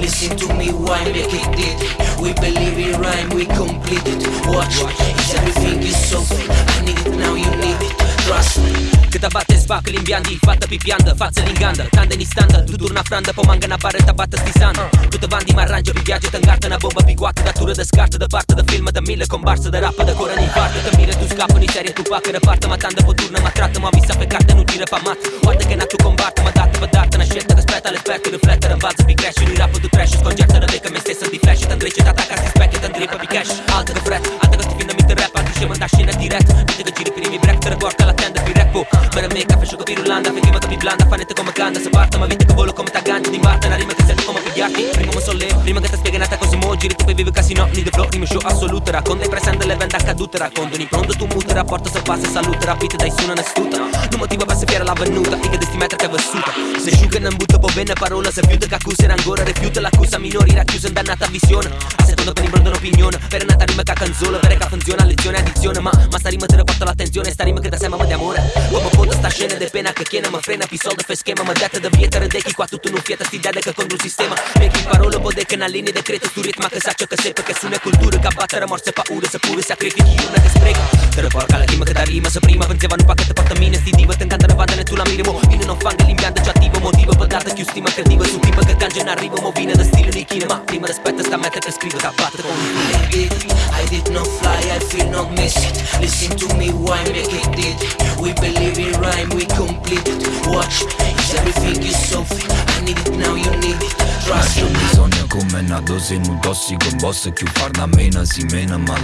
Listen to me, why make it did We believe in rhyme, we complete it. Watch, is everything is so fake I need it now, you need it. Trust. Me Câta bate spac limbiandi, fatta pipiandă Față lingandă, tande ni standă Tu turna frandă, pomanga na bară, tabată stisandă Tu te bandi, m'arrangia, pi viaggio, t'ingarta Una bomba, pi guacca, da tură, de scartă De parte, de film, de mille, combarsă De rapă, de coră, ni parte Te mire, tu scapă, ni serie, tu pacă De parte, ma tandă, poturna, ma trattă Ma visa pe carte, nu tire, pa mat Guarda che tu flat në flet të rëmbat zëpi gresh Unë i rapu të trash, usko gjerë të rëveka me stesën di flash. Të ndrejqet ata ka si spek, të ndrej për bikesh Altë të vret, altë të stipi në mi të rap. Altë shimën dashin e direkt, bitë të Mără mica, fe sciocco, pi rulanda Fe prima che pi blanda, fanete come canta Se parta, ma vite che volo come taganti Di Marta, una rima che sento come pigliarti Prima mi sollevo, prima che sta spiegata così mo Giri, tu poi vivi casino, ni de flow, rime show assoluta Racconta i presente, le vende accadute Racconto in pronto, tu muta, rapporto se passa Salute, rapite, dai su, non è stuta Non motivo per sapere la venuta E desti metri che è vissuta. Se sciuga, non butta, po' bene parola Se fiuta, che accusa, ancora rifiuta L'accusa minori, racchiusa, in dannata visione. A secondo per impronto un'opinione Per nata rima che canzone, per che funziona lezione, addizione Ma, ma sta rima te ne porta l'attenzione Sta rima scena de pena che chiede, ma frena Pi soldo, fe schema, ma detta da vietere De chi qua tutto non fieta, sti dede che contro un sistema. E chi parola, può de che na linea decreto Tu ritma che sa ciò che seppe Che su una cultura che abbattere morse paure Se pure sacrifici una che spreca Te ne porca la rima che da rima Se prima pensavano un pacchetto porta mine Sti diva, te incantano vanda tu la minimo Ine non fanga l'impianto già attivo Motivo per data più stima creativa Su tipo che cangia in arrivo Movina da stile di china Ma prima rispetta sta meta che scrivo batte con I did, I did not fly, I feel not miss it Listen to me, why make it did? We believe in rhyme, we complete. It Watch, everything is so fake I need it now, you need it. Trust me come una dose in un tossico Un boss che farna mena si mena ma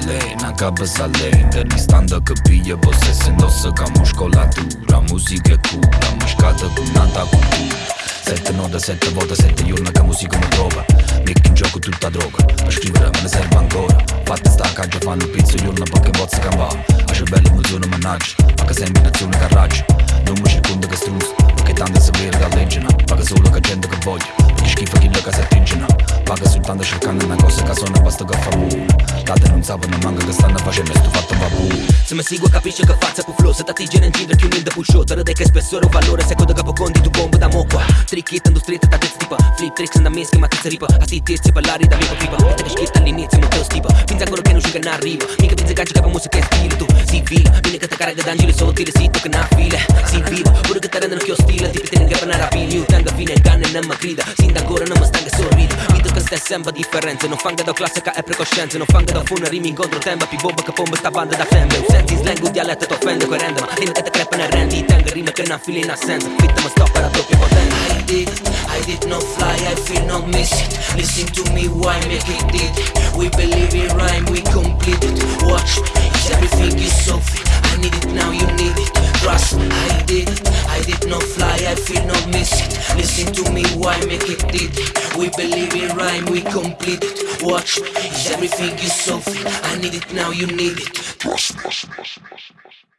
capa sa lei Intervistando che piglia possessa indossa che muscolatura Musica è cura, muscata con nata cultura. Sette note, sette volte, sette giorni che musica mi trova. Metti in gioco tutta droga Per scrivere me ne serve ancora. Fatta sta caggia fanno pizzo giorno perché bozza campava A cervello emozione mannaggia Ma che sembra in azione carraggia. Non una cosa che suona basta che fa mu Date non sapano manca che stanno facendo sto fatto va bu Se mi segue capisce che faccia più flow. Se ti attinge in giro che un da pusho Te che spessore o valore. Secondo capo conti tu bomba da mocqua Trick hit street da testa tipa. Flip tricks da meschi ma tizza ripa. A sti tizi parlare da mia pipa. Te che scritta all'inizio ma te lo stipa. Finza ancora che non sciuga non arriva. Mica pensa che che musica è stile tu. Si vila Viene che te carica d'angeli sottili Sito che na file. Si viva Pure che te rendono che ho stile Tipi te ne che per rapini Tenga fine canne non mi grida. Sinta ancora non mi stanga sorride Vito che stai sempre differenze Non fanga da classica e precoscienze Non fanga da fune rimi incontro tempo. Pi bomba che pomba sta banda da femme. Senti slang un dialetto t'offende Coerente ma viene che te crepa ne rendi Tenga rima che non fili in assenza. Fitta ma stoppa la doppia potenza. I did, I did not fly, I feel not miss it Listen to me, why make it did? We believe in rhyme, we complete it miss it Listen to me, why make it did We believe in rhyme, we complete it. Watch, is everything is so fake I need it now, you need it. Me